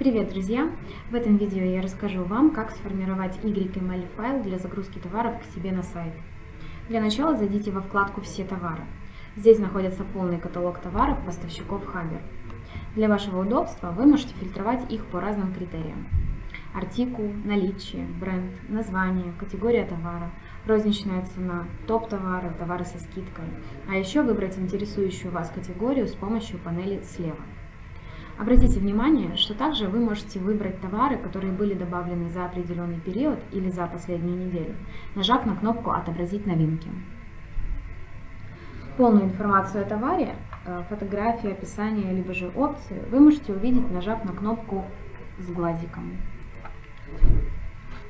Привет, друзья! В этом видео я расскажу вам, как сформировать YML файл для загрузки товаров к себе на сайт. Для начала зайдите во вкладку «Все товары». Здесь находится полный каталог товаров поставщиков Хабер. Для вашего удобства вы можете фильтровать их по разным критериям. Артикул, наличие, бренд, название, категория товара, розничная цена, топ товары, товары со скидкой. А еще выбрать интересующую вас категорию с помощью панели слева. Обратите внимание, что также вы можете выбрать товары, которые были добавлены за определенный период или за последнюю неделю, нажав на кнопку «Отобразить новинки». Полную информацию о товаре, э, фотографии, описание, либо же опции вы можете увидеть, нажав на кнопку с глазиком.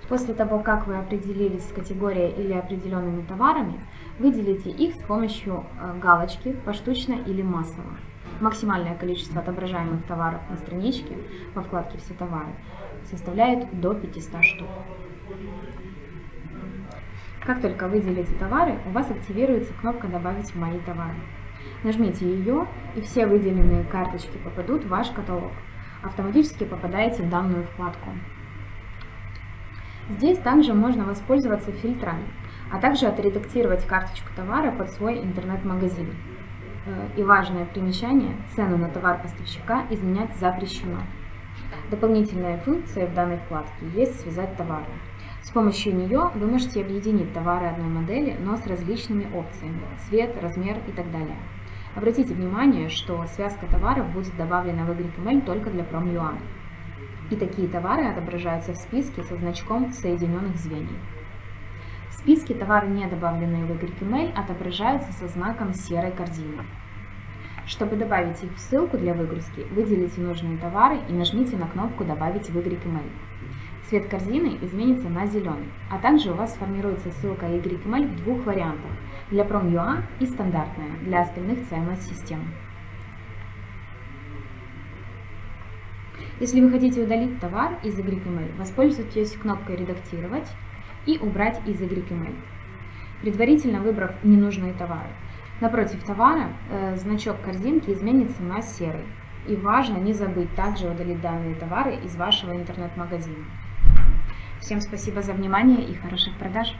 После того, как вы определились с категорией или определенными товарами, выделите их с помощью э, галочки поштучно или массово. Максимальное количество отображаемых товаров на страничке во вкладке «Все товары» составляет до 500 штук. Как только выделите товары, у вас активируется кнопка «Добавить в мои товары». Нажмите ее, и все выделенные карточки попадут в ваш каталог. Автоматически попадаете в данную вкладку. Здесь также можно воспользоваться фильтрами, а также отредактировать карточку товара под свой интернет-магазин. Э, и важное примечание, цену на товар поставщика изменять запрещено. Дополнительная функция в данной вкладке есть «Связать товары». С помощью нее вы можете объединить товары одной модели, но с различными опциями – цвет, размер и так далее. Обратите внимание, что связка товаров будет добавлена в YML только для Prom.ua. И такие товары отображаются в списке со значком соединенных звеньев. Списке товары, не добавленные в YML, отображаются со знаком серой корзины. Чтобы добавить их в ссылку для выгрузки, выделите нужные товары и нажмите на кнопку «Добавить в YML». Цвет корзины изменится на зеленый, а также у вас сформируется ссылка YML в двух вариантах – для Prom.ua и стандартная для остальных CMS-систем. Если вы хотите удалить товар из YML, воспользуйтесь кнопкой «Редактировать» и «Убрать из YML», предварительно выбрав ненужные товары. Напротив товара э, значок корзинки изменится на серый. И важно не забыть также удалить данные товары из вашего интернет-магазина. Всем спасибо за внимание и хороших продаж!